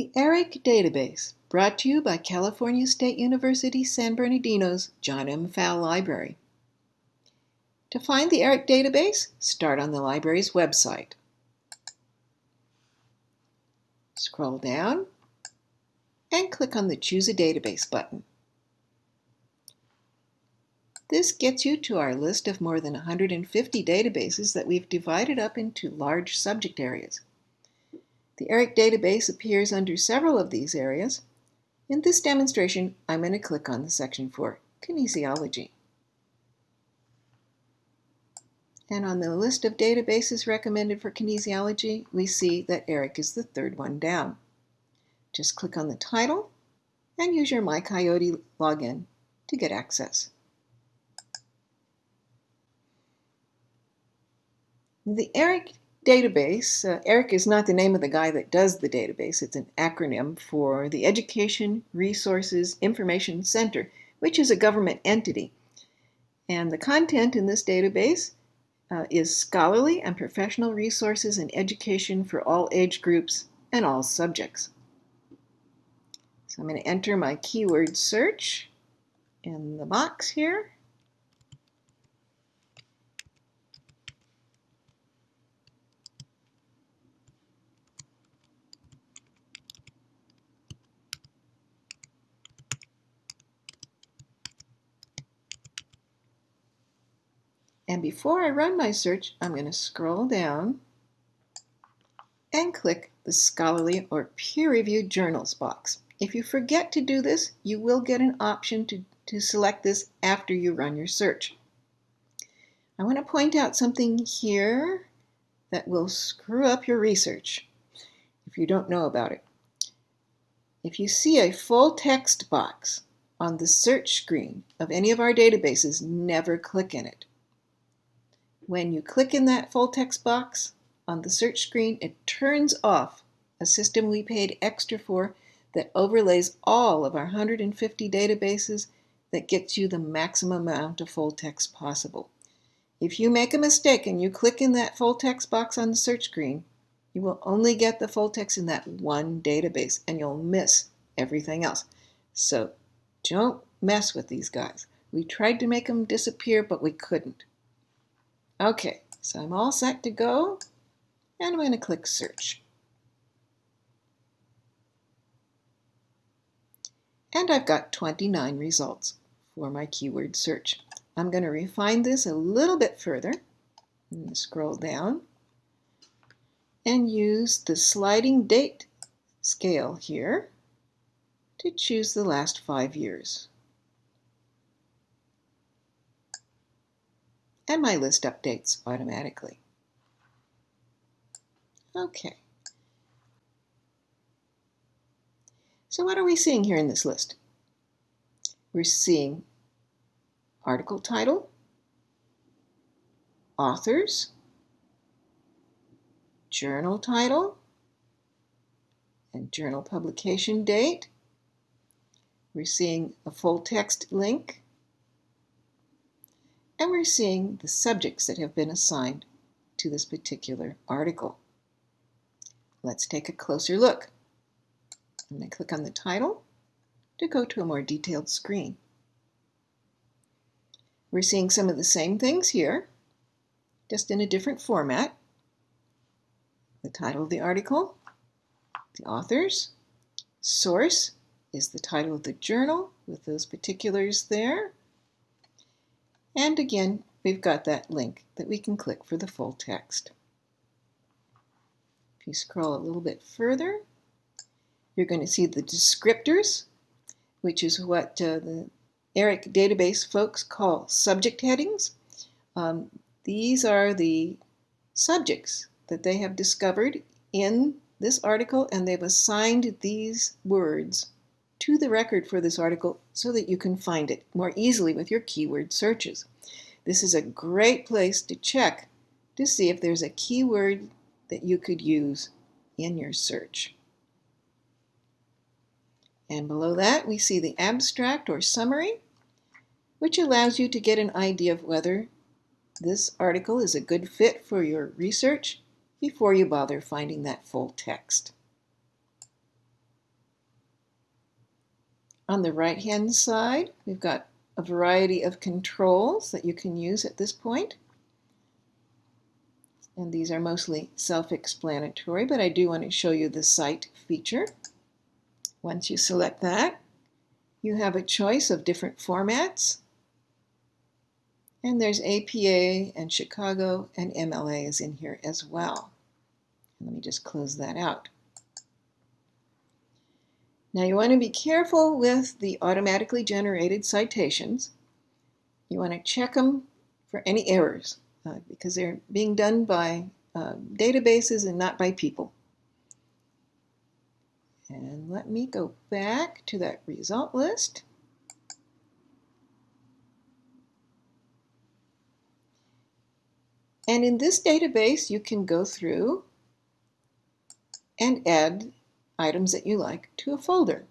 The ERIC Database, brought to you by California State University San Bernardino's John M. Pfau Library. To find the ERIC database, start on the library's website. Scroll down and click on the Choose a Database button. This gets you to our list of more than 150 databases that we've divided up into large subject areas. The ERIC database appears under several of these areas. In this demonstration, I'm going to click on the section for kinesiology. And on the list of databases recommended for kinesiology, we see that ERIC is the third one down. Just click on the title and use your MyCoyote login to get access. The ERIC database, uh, ERIC is not the name of the guy that does the database. It's an acronym for the Education Resources Information Center, which is a government entity. And the content in this database uh, is scholarly and professional resources in education for all age groups and all subjects. So I'm going to enter my keyword search in the box here. And before I run my search, I'm going to scroll down and click the scholarly or peer-reviewed journals box. If you forget to do this, you will get an option to, to select this after you run your search. I want to point out something here that will screw up your research if you don't know about it. If you see a full text box on the search screen of any of our databases, never click in it. When you click in that full text box on the search screen, it turns off a system we paid extra for that overlays all of our 150 databases that gets you the maximum amount of full text possible. If you make a mistake and you click in that full text box on the search screen, you will only get the full text in that one database and you'll miss everything else. So don't mess with these guys. We tried to make them disappear, but we couldn't. Okay, so I'm all set to go, and I'm going to click Search. And I've got 29 results for my keyword search. I'm going to refine this a little bit further. scroll down and use the sliding date scale here to choose the last five years. And my list updates automatically. Okay. So what are we seeing here in this list? We're seeing article title, authors, journal title, and journal publication date. We're seeing a full text link and we're seeing the subjects that have been assigned to this particular article. Let's take a closer look. I'm going to click on the title to go to a more detailed screen. We're seeing some of the same things here, just in a different format. The title of the article, the authors, source is the title of the journal with those particulars there, and again, we've got that link that we can click for the full text. If you scroll a little bit further, you're going to see the descriptors, which is what uh, the ERIC database folks call subject headings. Um, these are the subjects that they have discovered in this article, and they've assigned these words to the record for this article so that you can find it more easily with your keyword searches. This is a great place to check to see if there's a keyword that you could use in your search. And below that, we see the abstract or summary, which allows you to get an idea of whether this article is a good fit for your research before you bother finding that full text. On the right hand side, we've got a variety of controls that you can use at this point. And these are mostly self-explanatory, but I do want to show you the Cite feature. Once you select that, you have a choice of different formats. And there's APA and Chicago and MLA is in here as well. Let me just close that out. Now you want to be careful with the automatically generated citations. You want to check them for any errors uh, because they're being done by uh, databases and not by people. And let me go back to that result list. And in this database, you can go through and add items that you like to a folder.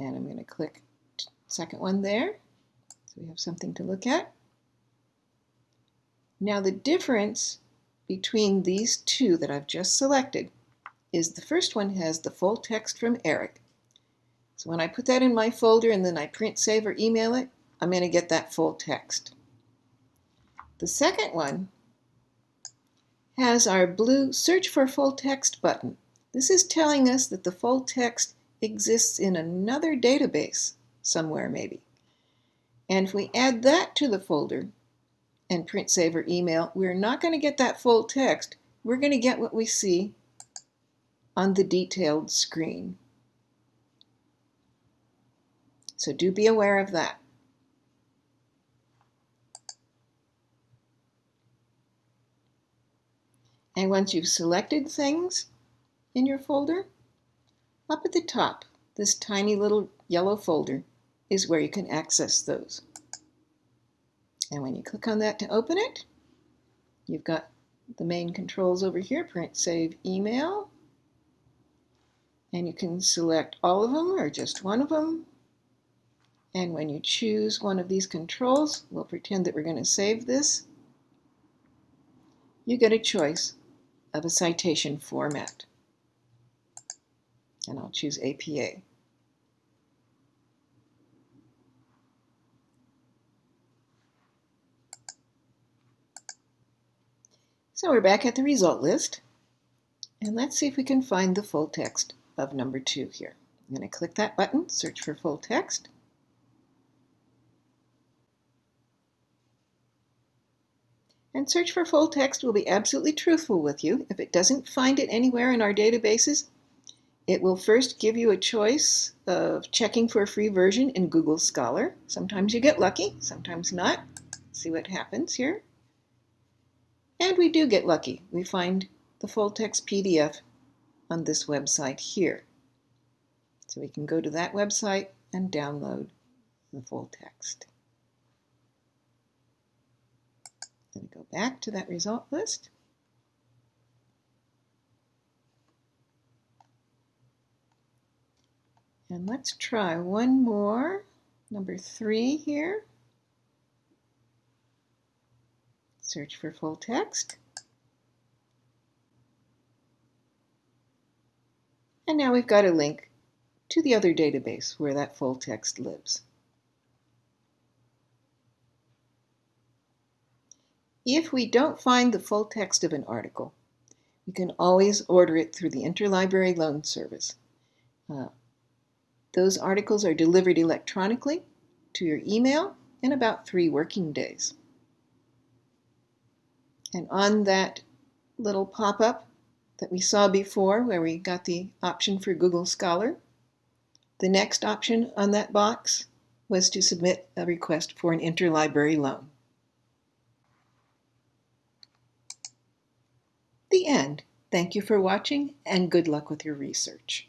And I'm going to click second one there. So we have something to look at. Now the difference between these two that I've just selected is the first one has the full text from Eric. So when I put that in my folder and then I print, save, or email it, I'm going to get that full text. The second one has our blue search for full text button. This is telling us that the full text exists in another database somewhere maybe. And if we add that to the folder and print, save, or email, we're not going to get that full text. We're going to get what we see on the detailed screen. So do be aware of that. And once you've selected things in your folder, up at the top, this tiny little yellow folder is where you can access those. And when you click on that to open it, you've got the main controls over here, print, save, email. And you can select all of them or just one of them. And when you choose one of these controls, we'll pretend that we're going to save this. You get a choice of a citation format. And I'll choose APA. So we're back at the result list. And let's see if we can find the full text of number two here. I'm going to click that button, search for full text. And search for full text will be absolutely truthful with you. If it doesn't find it anywhere in our databases, it will first give you a choice of checking for a free version in Google Scholar. Sometimes you get lucky, sometimes not. See what happens here. And we do get lucky. We find the full text PDF on this website here. So we can go to that website and download the full text. Going to go back to that result list. And let's try one more, number three here. Search for full text. And now we've got a link to the other database where that full text lives. If we don't find the full text of an article, we can always order it through the Interlibrary Loan Service. Uh, those articles are delivered electronically to your email in about three working days. And on that little pop-up that we saw before where we got the option for Google Scholar, the next option on that box was to submit a request for an interlibrary loan. The end. Thank you for watching and good luck with your research.